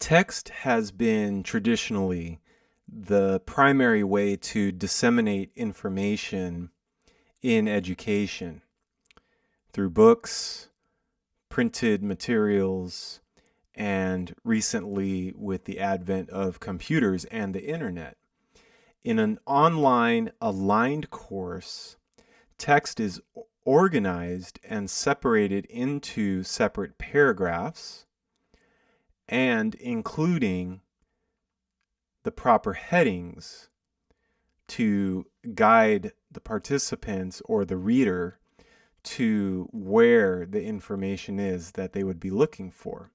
Text has been traditionally the primary way to disseminate information in education through books, printed materials, and recently with the advent of computers and the internet. In an online aligned course, text is organized and separated into separate paragraphs and including the proper headings to guide the participants or the reader to where the information is that they would be looking for.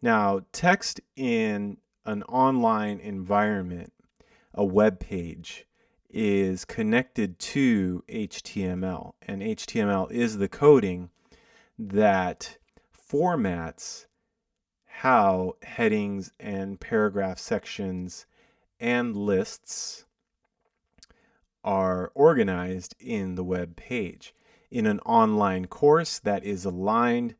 Now, text in an online environment, a web page, is connected to HTML, and HTML is the coding that formats how headings and paragraph sections and lists are organized in the web page. In an online course that is aligned,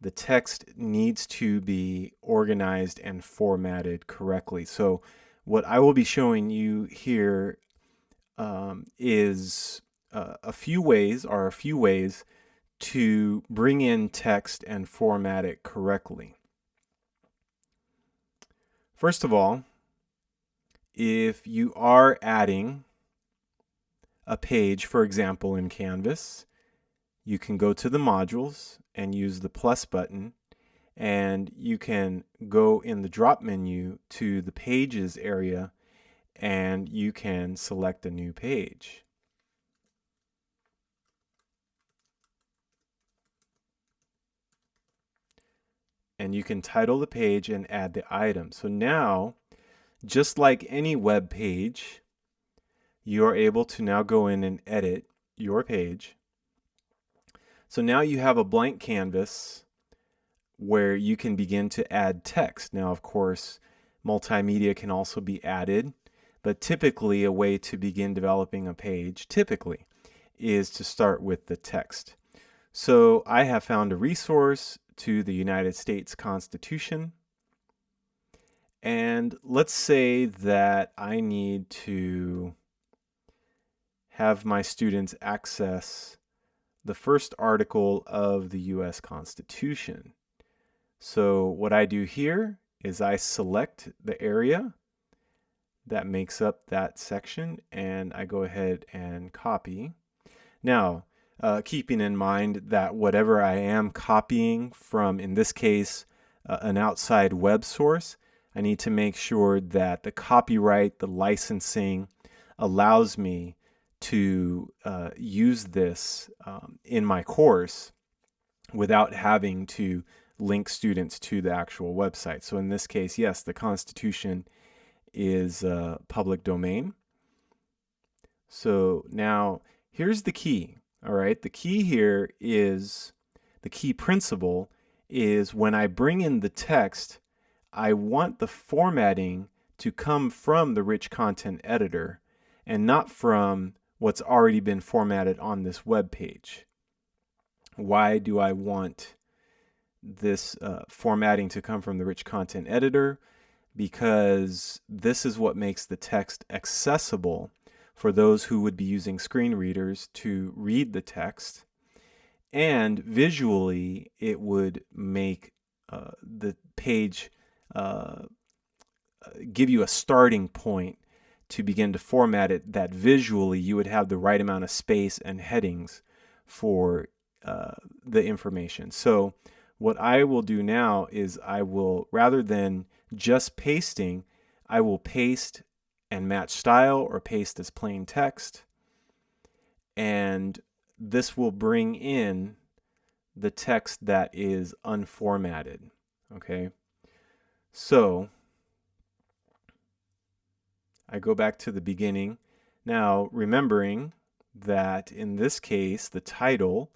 the text needs to be organized and formatted correctly. So what I will be showing you here um, is uh, a few ways, are a few ways to bring in text and format it correctly. First of all, if you are adding a page, for example, in Canvas, you can go to the modules and use the plus button and you can go in the drop menu to the pages area and you can select a new page. And you can title the page and add the item. So now, just like any web page, you are able to now go in and edit your page. So now you have a blank canvas where you can begin to add text. Now, of course, multimedia can also be added, but typically a way to begin developing a page, typically, is to start with the text. So I have found a resource to the United States Constitution. And let's say that I need to have my students access the first article of the US Constitution. So what I do here is I select the area that makes up that section and I go ahead and copy. Now, uh, keeping in mind that whatever I am copying from, in this case, uh, an outside web source, I need to make sure that the copyright, the licensing allows me to uh, use this um, in my course without having to link students to the actual website. So in this case, yes, the Constitution is public domain. So now here's the key. All right, the key here is, the key principle is when I bring in the text, I want the formatting to come from the rich content editor and not from what's already been formatted on this web page. Why do I want this uh, formatting to come from the rich content editor? Because this is what makes the text accessible for those who would be using screen readers to read the text. And visually, it would make uh, the page uh, give you a starting point to begin to format it that visually you would have the right amount of space and headings for uh, the information. So what I will do now is I will, rather than just pasting, I will paste and match style or paste as plain text. And this will bring in the text that is unformatted. Okay. So I go back to the beginning. Now, remembering that in this case, the title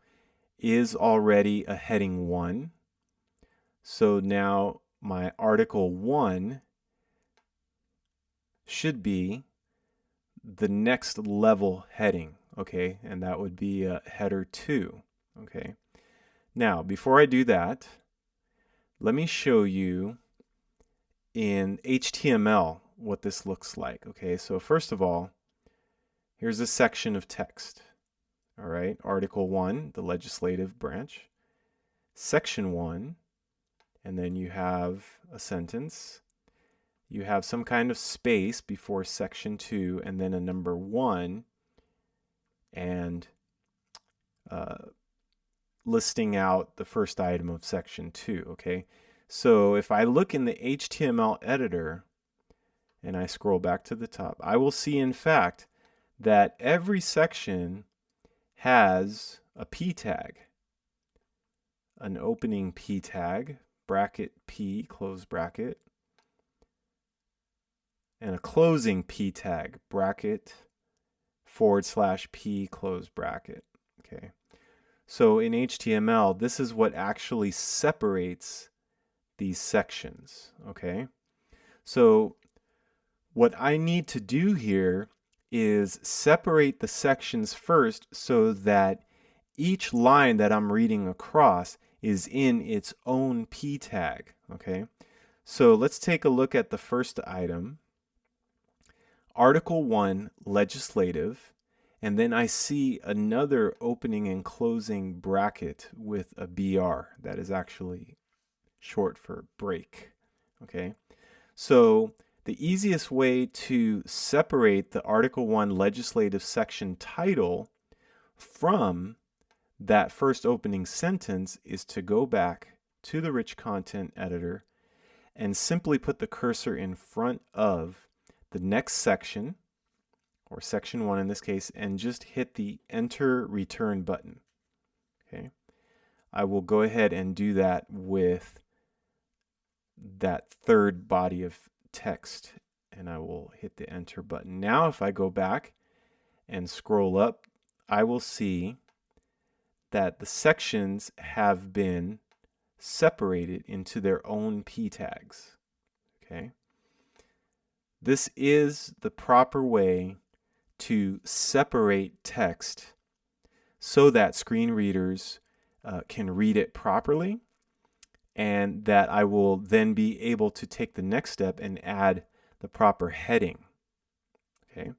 is already a heading 1. So now my article 1 should be the next level heading, okay? And that would be a header 2, okay? Now, before I do that, let me show you in HTML what this looks like. Okay, so first of all, here's a section of text. All right, Article 1, the legislative branch. Section 1, and then you have a sentence. You have some kind of space before section 2, and then a number 1, and uh, listing out the first item of section 2, okay? So if I look in the HTML editor and I scroll back to the top, I will see in fact that every section has a p tag, an opening p tag, bracket p, close bracket, and a closing p tag, bracket, forward slash p, close bracket. Okay. So in HTML, this is what actually separates these sections, okay? So what I need to do here is separate the sections first so that each line that I'm reading across is in its own p tag, okay? So let's take a look at the first item. Article 1, Legislative, and then I see another opening and closing bracket with a BR. That is actually short for break. Okay. So the easiest way to separate the Article 1 legislative section title from that first opening sentence is to go back to the rich content editor and simply put the cursor in front of the next section or section one in this case, and just hit the enter return button. Okay. I will go ahead and do that with that third body of text and I will hit the enter button. Now if I go back and scroll up, I will see that the sections have been separated into their own p tags. Okay. This is the proper way to separate text so that screen readers uh, can read it properly and that I will then be able to take the next step and add the proper heading. Okay,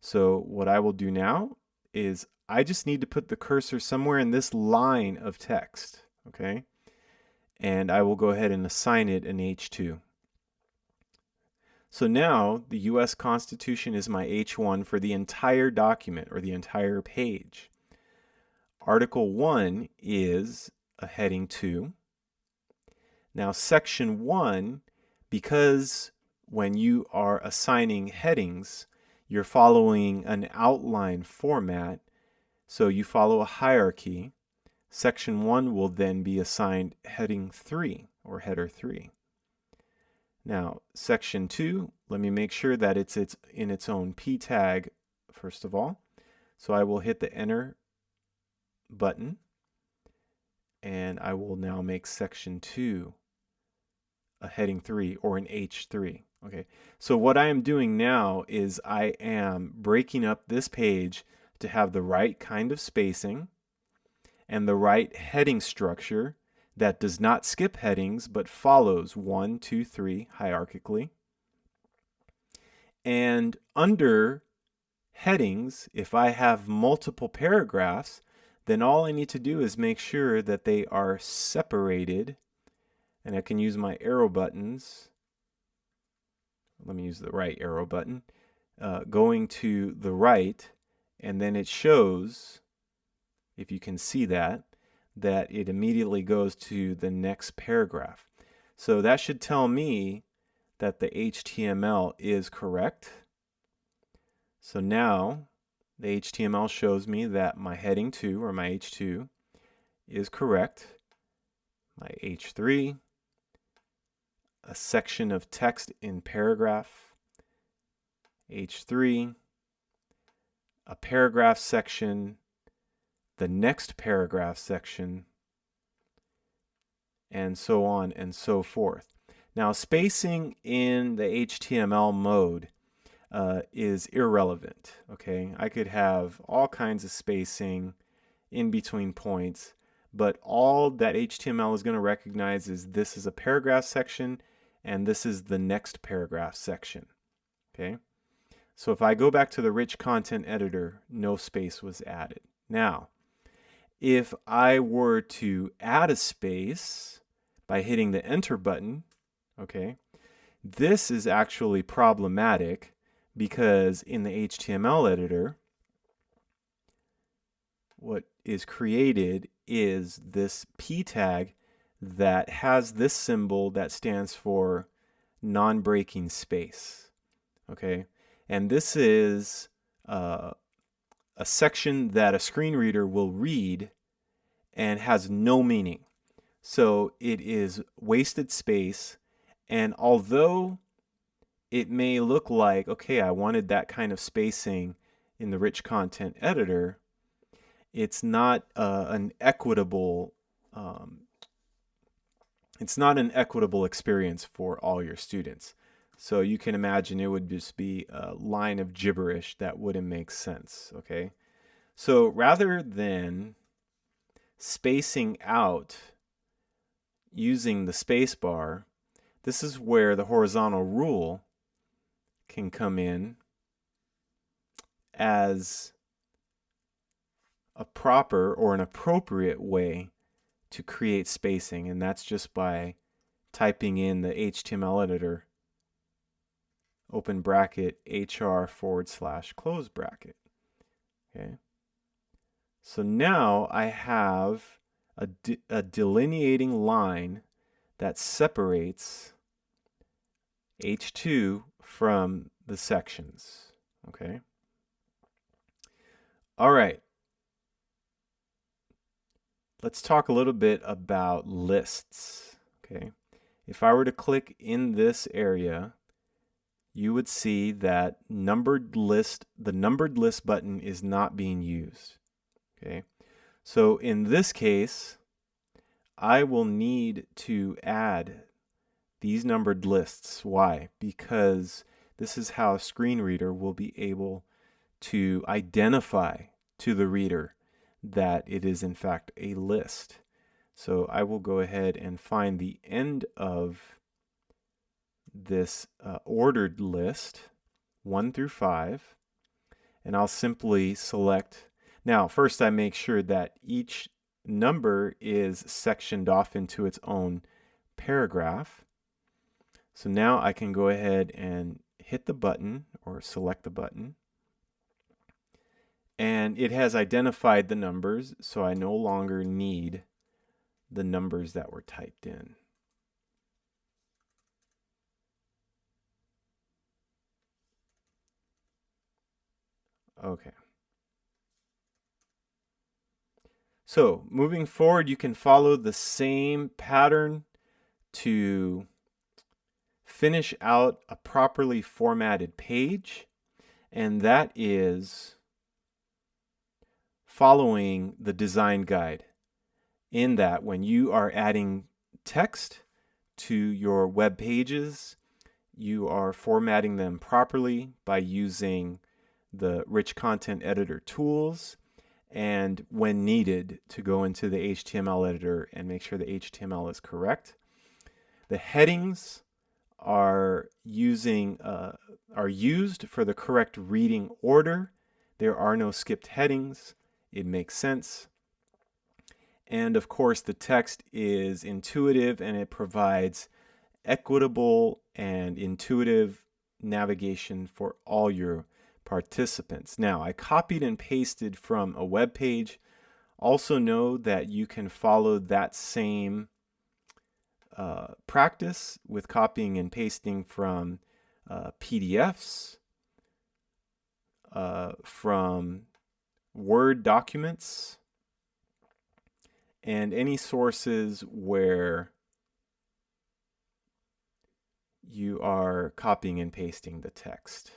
so what I will do now is I just need to put the cursor somewhere in this line of text. Okay, and I will go ahead and assign it an H2. So now the US Constitution is my H1 for the entire document or the entire page. Article 1 is a heading 2. Now section 1, because when you are assigning headings, you're following an outline format, so you follow a hierarchy. Section 1 will then be assigned heading 3 or header 3. Now, section 2, let me make sure that it's, it's in its own p tag first of all. So I will hit the enter button and I will now make section 2 a heading 3 or an H3. Okay, so what I am doing now is I am breaking up this page to have the right kind of spacing and the right heading structure that does not skip headings but follows one, two, three hierarchically. And under headings, if I have multiple paragraphs, then all I need to do is make sure that they are separated. And I can use my arrow buttons. Let me use the right arrow button. Uh, going to the right, and then it shows, if you can see that, that it immediately goes to the next paragraph. So that should tell me that the HTML is correct. So now the HTML shows me that my heading 2 or my H2 is correct. My H3, a section of text in paragraph, H3, a paragraph section the next paragraph section, and so on and so forth. Now, spacing in the HTML mode uh, is irrelevant, okay? I could have all kinds of spacing in between points, but all that HTML is going to recognize is this is a paragraph section and this is the next paragraph section. Okay, so if I go back to the rich content editor, no space was added. Now, if I were to add a space by hitting the enter button, okay, this is actually problematic because in the HTML editor, what is created is this p tag that has this symbol that stands for non-breaking space. Okay, and this is uh, a section that a screen reader will read and has no meaning. So it is wasted space. And although it may look like, okay, I wanted that kind of spacing in the rich content editor, it's not uh, an equitable um, it's not an equitable experience for all your students. So you can imagine it would just be a line of gibberish that wouldn't make sense, okay? So rather than spacing out using the space bar, this is where the horizontal rule can come in as a proper or an appropriate way to create spacing, and that's just by typing in the HTML editor, open bracket, hr forward slash close bracket. Okay. So now I have a, de a delineating line that separates H2 from the sections. Okay. All right. Let's talk a little bit about lists. Okay. If I were to click in this area, you would see that numbered list, the numbered list button is not being used. Okay. So in this case, I will need to add these numbered lists. Why? Because this is how a screen reader will be able to identify to the reader that it is in fact a list. So I will go ahead and find the end of this uh, ordered list, 1 through 5, and I'll simply select. Now, first I make sure that each number is sectioned off into its own paragraph. So now I can go ahead and hit the button or select the button and it has identified the numbers so I no longer need the numbers that were typed in. Okay. So moving forward, you can follow the same pattern to finish out a properly formatted page. And that is following the design guide in that when you are adding text to your web pages, you are formatting them properly by using the rich content editor tools and when needed to go into the HTML editor and make sure the HTML is correct. The headings are using uh, are used for the correct reading order. There are no skipped headings it makes sense. And of course, the text is intuitive and it provides equitable and intuitive navigation for all your participants. Now, I copied and pasted from a web page. Also know that you can follow that same uh, practice with copying and pasting from uh, PDFs, uh, from Word documents, and any sources where you are copying and pasting the text.